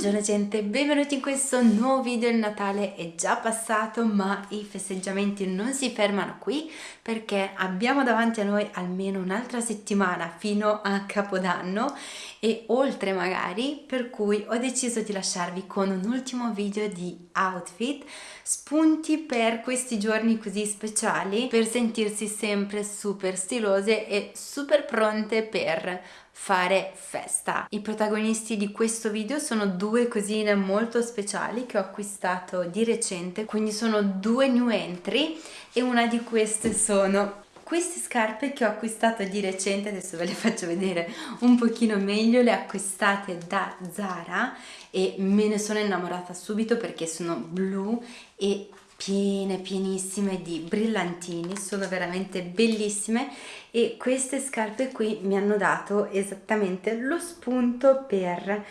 Buongiorno gente, benvenuti in questo nuovo video, il Natale è già passato ma i festeggiamenti non si fermano qui perché abbiamo davanti a noi almeno un'altra settimana fino a Capodanno e oltre magari per cui ho deciso di lasciarvi con un ultimo video di outfit spunti per questi giorni così speciali per sentirsi sempre super stilose e super pronte per fare festa. I protagonisti di questo video sono due cosine molto speciali che ho acquistato di recente, quindi sono due new entry e una di queste sono queste scarpe che ho acquistato di recente, adesso ve le faccio vedere un pochino meglio, le acquistate da Zara e me ne sono innamorata subito perché sono blu e piene pienissime di brillantini sono veramente bellissime e queste scarpe qui mi hanno dato esattamente lo spunto per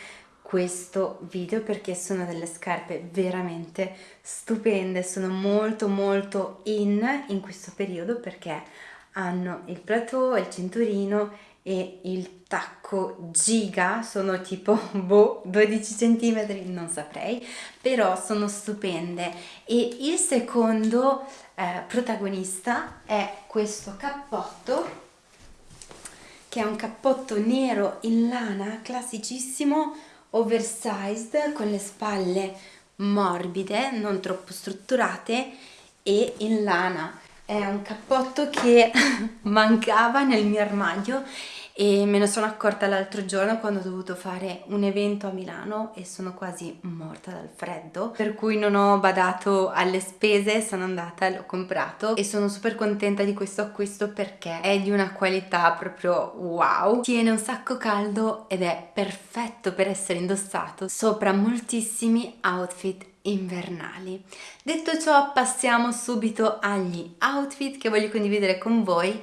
questo video perché sono delle scarpe veramente stupende sono molto molto in in questo periodo perché hanno il plateau, il cinturino e il tacco giga sono tipo boh 12 centimetri non saprei però sono stupende. E il secondo eh, protagonista è questo cappotto che è un cappotto nero in lana classicissimo oversized con le spalle morbide non troppo strutturate e in lana. È un cappotto che mancava nel mio armadio e me ne sono accorta l'altro giorno quando ho dovuto fare un evento a Milano e sono quasi morta dal freddo per cui non ho badato alle spese sono andata e l'ho comprato e sono super contenta di questo acquisto perché è di una qualità proprio wow tiene un sacco caldo ed è perfetto per essere indossato sopra moltissimi outfit invernali. Detto ciò passiamo subito agli outfit che voglio condividere con voi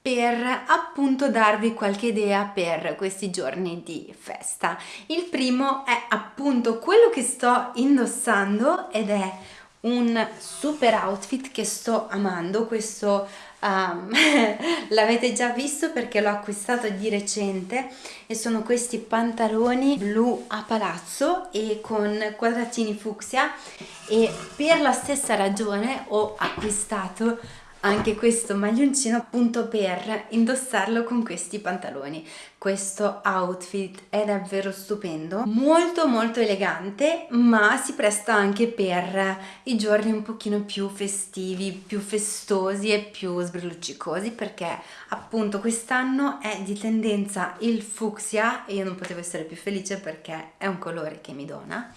per appunto darvi qualche idea per questi giorni di festa. Il primo è appunto quello che sto indossando ed è un super outfit che sto amando, questo um, l'avete già visto perché l'ho acquistato di recente e sono questi pantaloni blu a palazzo e con quadratini fucsia e per la stessa ragione ho acquistato anche questo maglioncino appunto per indossarlo con questi pantaloni. Questo outfit è davvero stupendo molto molto elegante ma si presta anche per i giorni un pochino più festivi più festosi e più sbrilluccicosi perché appunto quest'anno è di tendenza il fucsia. E io non potevo essere più felice perché è un colore che mi dona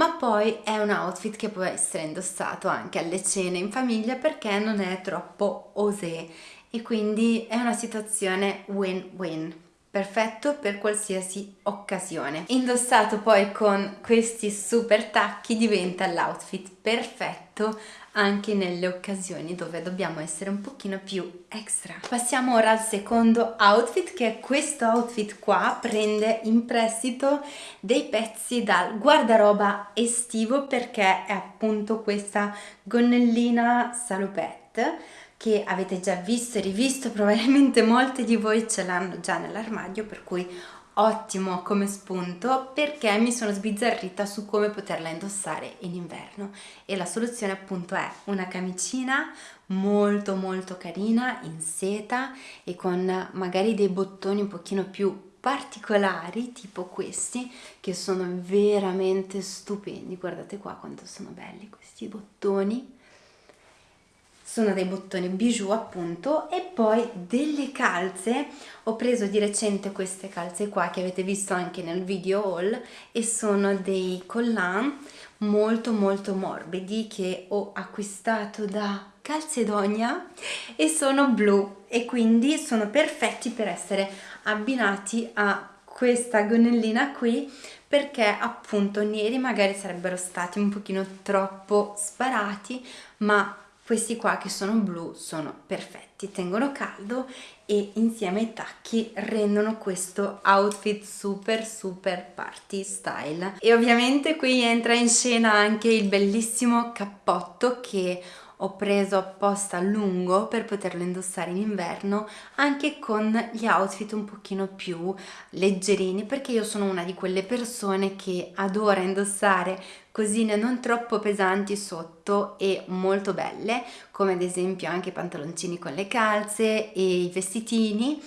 ma poi è un outfit che può essere indossato anche alle cene in famiglia perché non è troppo osé. E quindi è una situazione win-win perfetto per qualsiasi occasione indossato poi con questi super tacchi diventa l'outfit perfetto anche nelle occasioni dove dobbiamo essere un pochino più extra. Passiamo ora al secondo outfit che è questo outfit qua, prende in prestito dei pezzi dal guardaroba estivo perché è appunto questa gonnellina salopette che avete già visto e rivisto, probabilmente molte di voi ce l'hanno già nell'armadio per cui ottimo come spunto perché mi sono sbizzarrita su come poterla indossare in inverno. E la soluzione appunto è una camicina molto molto carina in seta e con magari dei bottoni un pochino più particolari tipo questi che sono veramente stupendi. Guardate qua quanto sono belli questi bottoni sono dei bottoni bijou appunto e poi delle calze. Ho preso di recente queste calze qua che avete visto anche nel video haul e sono dei collan molto molto morbidi che ho acquistato da Calzedonia e sono blu e quindi sono perfetti per essere abbinati a questa gonnellina qui perché appunto neri magari sarebbero stati un pochino troppo sparati ma questi qua che sono blu sono perfetti tengono caldo e insieme ai tacchi rendono questo outfit super super party style. E ovviamente qui entra in scena anche il bellissimo cappotto che ho preso apposta lungo per poterlo indossare in inverno anche con gli outfit un pochino più leggerini perché io sono una di quelle persone che adora indossare cosine non troppo pesanti sotto e molto belle come ad esempio anche i pantaloncini con le calze e i vestitini.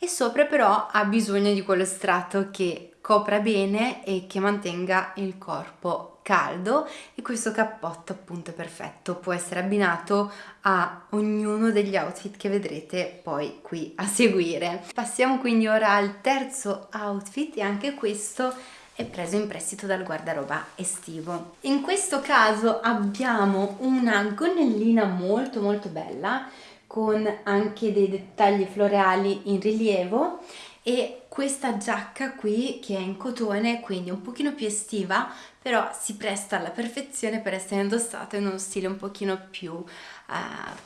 E sopra però ha bisogno di quello strato che copra bene e che mantenga il corpo caldo. E questo cappotto appunto è perfetto. Può essere abbinato a ognuno degli outfit che vedrete poi qui a seguire. Passiamo quindi ora al terzo outfit e anche questo è preso in prestito dal guardaroba estivo. In questo caso abbiamo una gonnellina molto molto bella con anche dei dettagli floreali in rilievo e questa giacca qui che è in cotone quindi un pochino più estiva però si presta alla perfezione per essere indossata in uno stile un pochino più uh,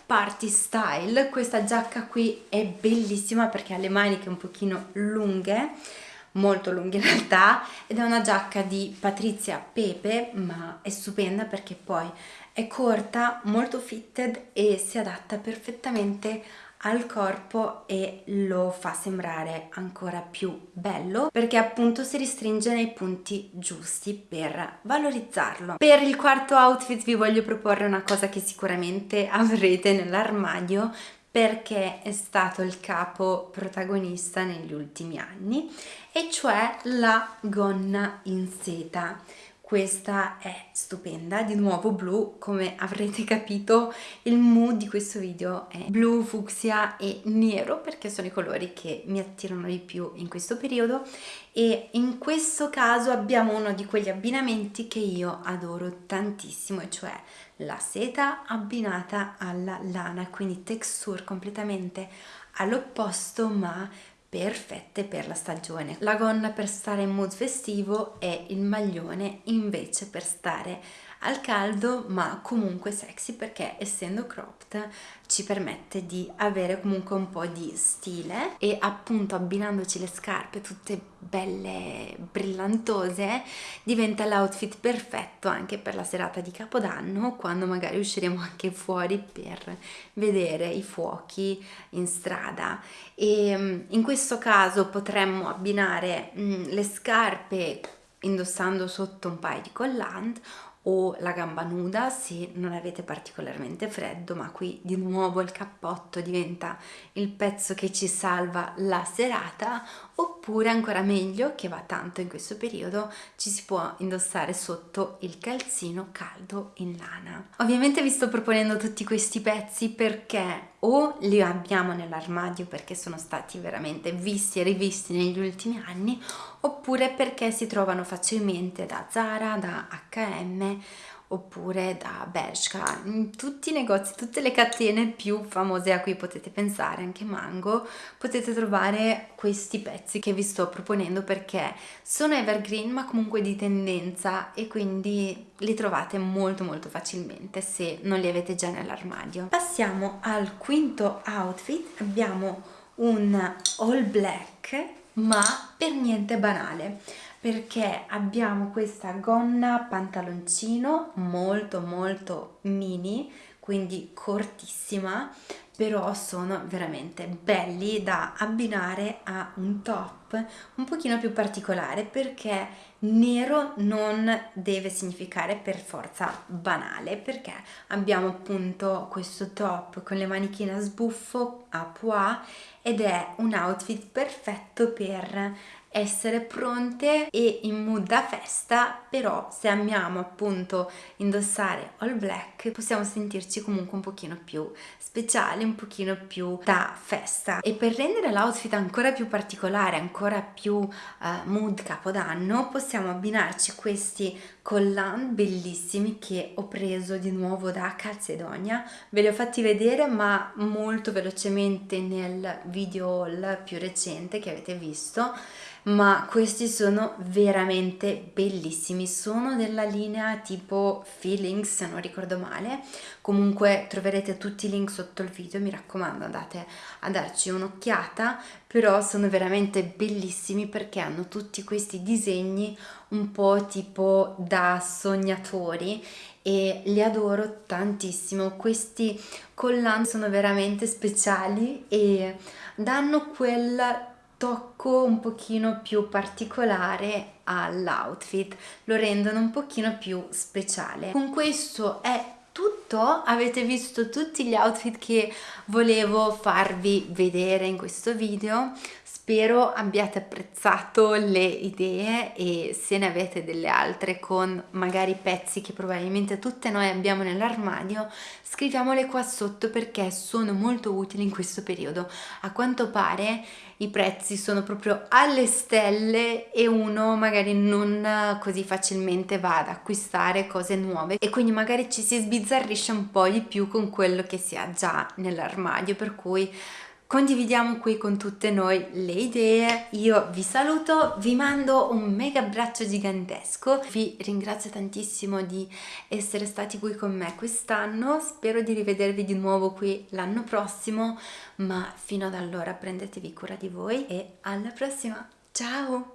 party style. Questa giacca qui è bellissima perché ha le maniche un pochino lunghe molto lunghe in realtà ed è una giacca di Patrizia Pepe ma è stupenda perché poi è corta, molto fitted e si adatta perfettamente al corpo e lo fa sembrare ancora più bello perché appunto si restringe nei punti giusti per valorizzarlo. Per il quarto outfit vi voglio proporre una cosa che sicuramente avrete nell'armadio perché è stato il capo protagonista negli ultimi anni e cioè la gonna in seta questa è stupenda, di nuovo blu, come avrete capito il mood di questo video è blu, fucsia e nero perché sono i colori che mi attirano di più in questo periodo. E in questo caso abbiamo uno di quegli abbinamenti che io adoro tantissimo e cioè la seta abbinata alla lana, quindi texture completamente all'opposto ma perfette per la stagione. La gonna per stare in mood festivo e il maglione invece per stare al caldo ma comunque sexy perché essendo cropped ci permette di avere comunque un po' di stile e appunto abbinandoci le scarpe tutte belle brillantose diventa l'outfit perfetto anche per la serata di capodanno quando magari usciremo anche fuori per vedere i fuochi in strada. E mm, in questo caso potremmo abbinare mm, le scarpe indossando sotto un paio di collant o la gamba nuda se non avete particolarmente freddo ma qui di nuovo il cappotto diventa il pezzo che ci salva la serata oppure ancora meglio che va tanto in questo periodo ci si può indossare sotto il calzino caldo in lana. Ovviamente vi sto proponendo tutti questi pezzi perché o li abbiamo nell'armadio perché sono stati veramente visti e rivisti negli ultimi anni oppure perché si trovano facilmente da Zara, da H&M oppure da Bershka, in tutti i negozi, tutte le catene più famose a cui potete pensare, anche Mango, potete trovare questi pezzi che vi sto proponendo perché sono evergreen ma comunque di tendenza e quindi li trovate molto molto facilmente se non li avete già nell'armadio. Passiamo al quinto outfit, abbiamo un all black ma per niente banale perché abbiamo questa gonna pantaloncino molto molto mini quindi cortissima però sono veramente belli da abbinare a un top un pochino più particolare perché nero non deve significare per forza banale perché abbiamo appunto questo top con le manichine a sbuffo a pois ed è un outfit perfetto per essere pronte e in mood da festa però se amiamo appunto indossare all black possiamo sentirci comunque un pochino più speciali un pochino più da festa. E per rendere l'outfit ancora più particolare ancora più uh, mood capodanno possiamo abbinarci questi collant bellissimi che ho preso di nuovo da Calzedonia. Ve li ho fatti vedere ma molto velocemente nel video haul più recente che avete visto ma questi sono veramente bellissimi. Sono della linea tipo Feelings se non ricordo male. Comunque troverete tutti i link sotto il video mi raccomando andate a darci un'occhiata. Però sono veramente bellissimi perché hanno tutti questi disegni un po' tipo da sognatori e li adoro tantissimo. Questi collant sono veramente speciali e danno quel tocco un pochino più particolare all'outfit lo rendono un pochino più speciale. Con questo è tutto. Avete visto tutti gli outfit che volevo farvi vedere in questo video. Spero abbiate apprezzato le idee e se ne avete delle altre con magari pezzi che probabilmente tutte noi abbiamo nell'armadio, scriviamole qua sotto perché sono molto utili in questo periodo. A quanto pare i prezzi sono proprio alle stelle e uno magari non così facilmente va ad acquistare cose nuove e quindi magari ci si sbizzarrisce un po' di più con quello che si ha già nell'armadio per cui condividiamo qui con tutte noi le idee. Io vi saluto, vi mando un mega abbraccio gigantesco, vi ringrazio tantissimo di essere stati qui con me quest'anno, spero di rivedervi di nuovo qui l'anno prossimo, ma fino ad allora prendetevi cura di voi e alla prossima, ciao!